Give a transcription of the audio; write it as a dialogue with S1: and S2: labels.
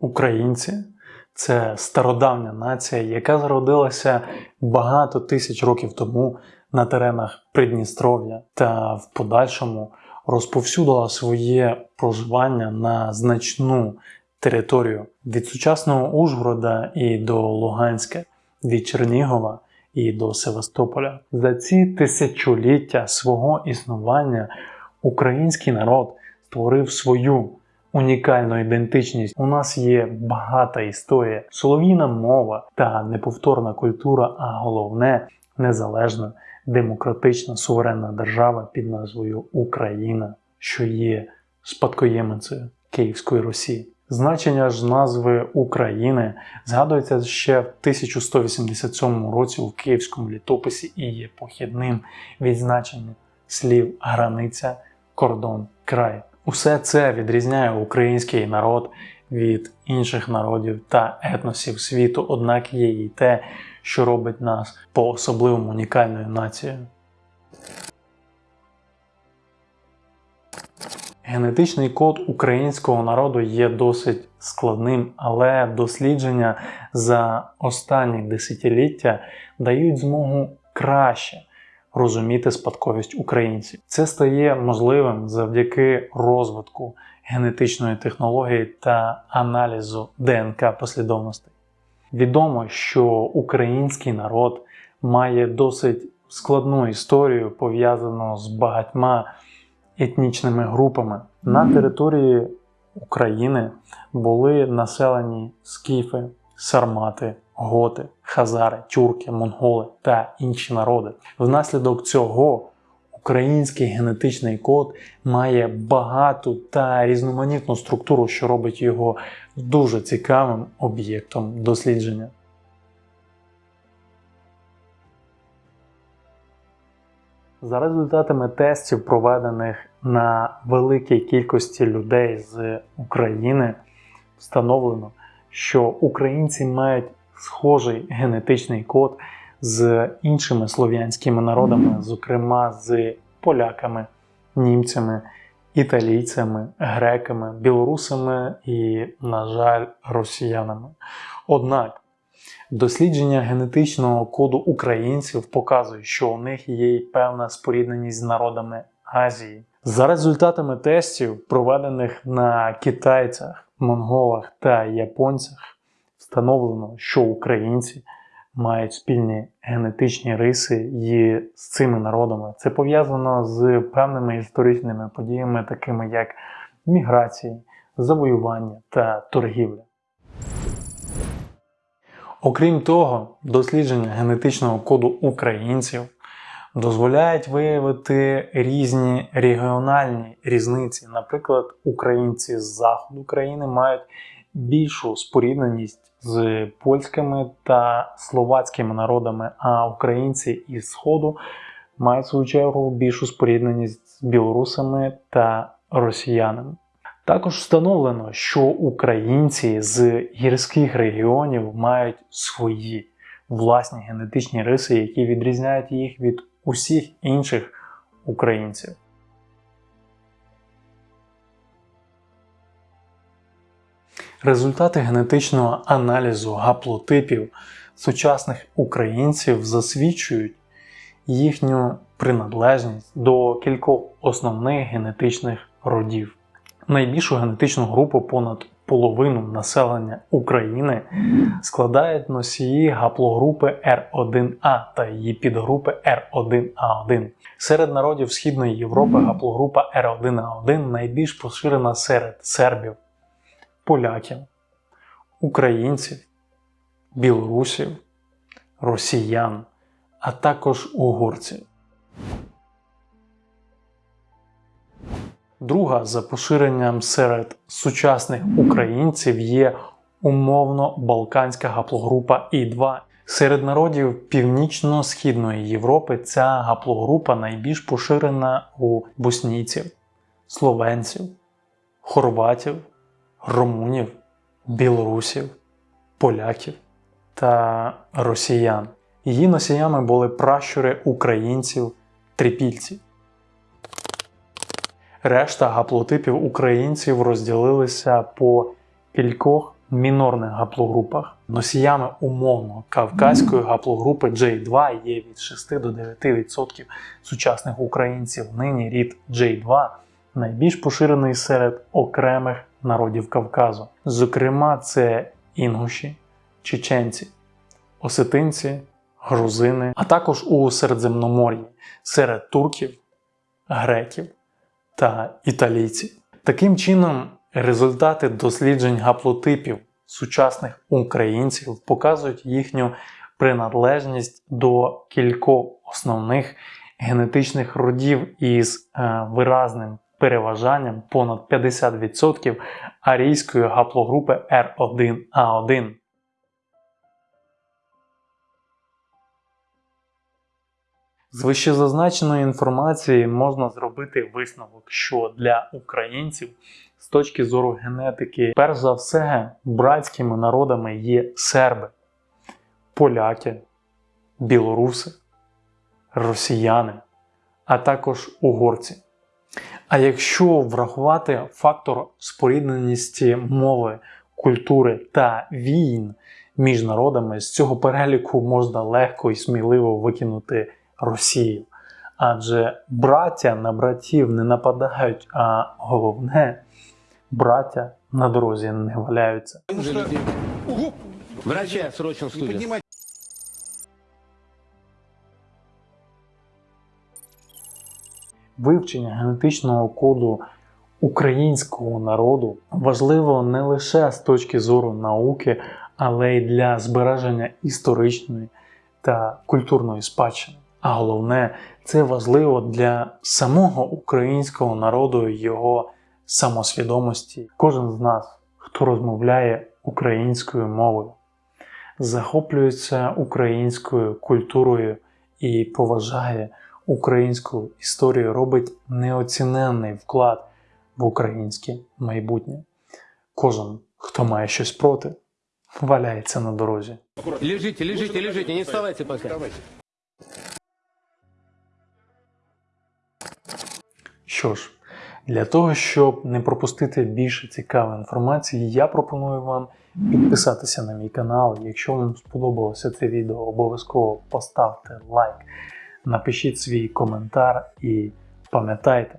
S1: Українці це стародавня нація, яка зародилася багато тисяч років тому на теренах Придністров'я та в подальшому розповсюдила своє проживання на значну територію від сучасного Ужгорода і до Луганська, від Чернігова і до Севастополя. За ці тисячоліття свого існування український народ створив свою унікальну ідентичність. У нас є багата історія, солов'їна мова та неповторна культура, а головне незалежна, демократична суверенна держава під назвою Україна, що є спадкоємицею Київської Росії. Значення ж назви України згадується ще в 1187 році у Київському літописі і є похідним від значення слів границя, кордон, край. Усе це відрізняє український народ від інших народів та етносів світу, однак є і те, що робить нас по особливому унікальною нацією. Генетичний код українського народу є досить складним, але дослідження за останні десятиліття дають змогу краще розуміти спадковість українців. Це стає можливим завдяки розвитку генетичної технології та аналізу ДНК послідовностей. Відомо, що український народ має досить складну історію, пов'язану з багатьма етнічними групами. На території України були населені скіфи, сармати, готи, хазари, тюрки, монголи та інші народи. Внаслідок цього український генетичний код має багату та різноманітну структуру, що робить його дуже цікавим об'єктом дослідження. За результатами тестів, проведених на великій кількості людей з України, встановлено, що українці мають схожий генетичний код з іншими слов'янськими народами, зокрема з поляками, німцями, італійцями, греками, білорусами і, на жаль, росіянами. Однак дослідження генетичного коду українців показує, що у них є й певна спорідненість з народами Азії. За результатами тестів, проведених на китайцях, монголах та японцях, встановлено, що українці мають спільні генетичні риси і з цими народами. Це пов'язано з певними історичними подіями, такими як міграції, завоювання та торгівля. Окрім того, дослідження генетичного коду українців дозволяють виявити різні регіональні різниці. Наприклад, українці з заходу країни мають більшу спорідненість з польськими та словацькими народами, а українці із Сходу мають в свою чергу більшу спорідненість з білорусами та росіянами. Також встановлено, що українці з гірських регіонів мають свої власні генетичні риси, які відрізняють їх від усіх інших українців. Результати генетичного аналізу гаплотипів сучасних українців засвідчують їхню приналежність до кількох основних генетичних родів. Найбільшу генетичну групу понад половину населення України складають носії гаплогрупи R1A та її підгрупи R1A1. Серед народів Східної Європи гаплогрупа R1A1 найбільш поширена серед сербів поляків, українців, білорусів, росіян, а також угорців. Друга за поширенням серед сучасних українців є умовно балканська гаплогрупа І2. Серед народів Північно-Східної Європи ця гаплогрупа найбільш поширена у боснійців, словенців, хорватів, румунів, білорусів, поляків та росіян. Її носіями були пращури українців, трипільців. Решта гаплотипів українців розділилися по кількох мінорних гаплогрупах. Носіями умовно кавказької гаплогрупи J2 є від 6 до 9% сучасних українців. Нині рід J2 найбільш поширений серед окремих народів Кавказу. Зокрема, це інгуші, чеченці, осетинці, грузини, а також у Середземномор'ї серед турків, греків та італійців. Таким чином, результати досліджень гаплотипів сучасних українців показують їхню приналежність до кількох основних генетичних родів із е, виразним переважанням понад 50% арійської гаплогрупи R1A1. З вищезазначеної інформації можна зробити висновок, що для українців з точки зору генетики, перш за все, братськими народами є серби, поляки, білоруси, росіяни, а також угорці. А якщо врахувати фактор спорідненості мови, культури та війн між народами, з цього переліку можна легко і сміливо викинути Росію. Адже браття на братів не нападають, а головне, браття на дорозі не валяються.
S2: Врача срочно в
S1: Вивчення генетичного коду українського народу важливо не лише з точки зору науки, але й для збереження історичної та культурної спадщини. А головне, це важливо для самого українського народу і його самосвідомості. Кожен з нас, хто розмовляє українською мовою, захоплюється українською культурою і поважає українську історію, робить неоціненний вклад в українське майбутнє. Кожен, хто має щось проти, валяється на дорозі.
S2: Лежите, лежите, лежите, не вставайте пока.
S1: Що ж, для того, щоб не пропустити більше цікавої інформації, я пропоную вам підписатися на мій канал. Якщо вам сподобалося це відео, обов'язково поставте лайк, напишіть свій коментар і пам'ятайте,